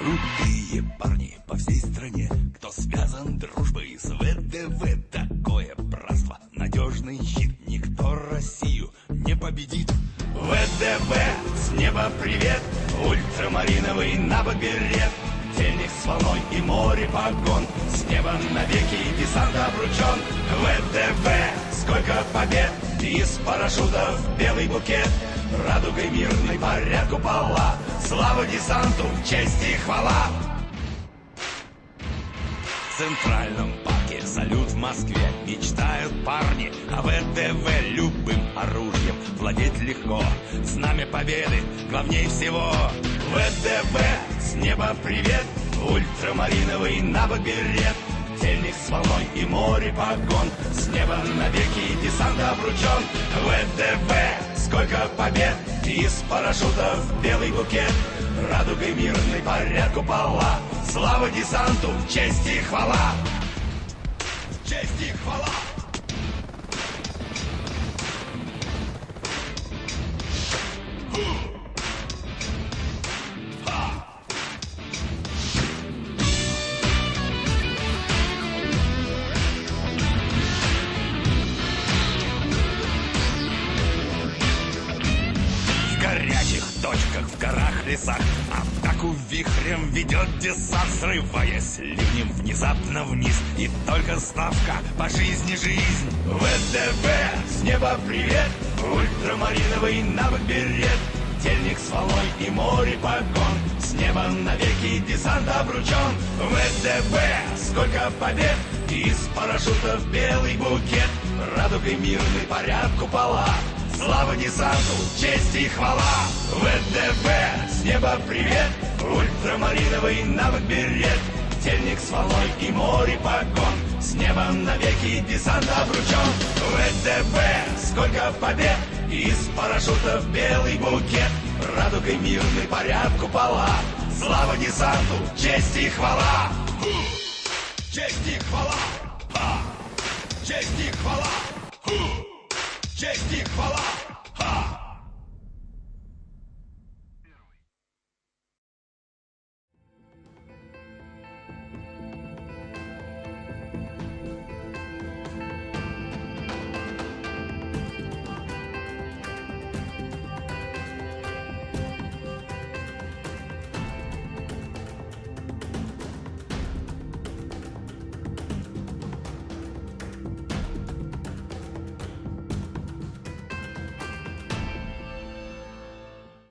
крутые парни по всей стране, кто связан дружбой с ВДВ. Такое братство, надежный щит, никто Россию не победит. ВДВ, с неба привет, ультрамариновый на набоберет. Денег с волной и море погон, с неба навеки и десант обручен. ВДВ, сколько побед, из парашютов белый букет. Радугой мирной парят купола Слава десанту, честь и хвала. В центральном парке салют в Москве. Мечтают парни о ВДВ любым оружием. Владеть легко, знамя победы главней всего. ВДВ, с неба привет. Ультрамариновый набок берет. Тельник с волной и море погон. С неба навеки десант обручен. ВДВ, сколько побед Из парашютов белый букет. Радугой мирный порядку купола Слава десанту, честь и хвала. Честь и хвала. В лесах. Атаку вихрем ведет десант Срываясь ливнем внезапно вниз. И только ставка по жизни жизнь. ВДВ, с неба привет. Ультрамариновый навык берет Тельник с волной и море погон С неба навеки десант обручен. ВДВ, сколько побед. Из парашютов белый букет. Радугой мирный порядку пола десанту, честь и хвала. ВДВ, с неба привет. Ультрамариновый навык берет. Тельник с волной и море погон С неба навеки десант обручен. ВДВ, сколько побед. Из парашютов белый букет. Радугой мирный порядку пола Слава десанту, честь и хвала! Честь и хвала. Ха! Честь и хвала! Честь и хвала Ha!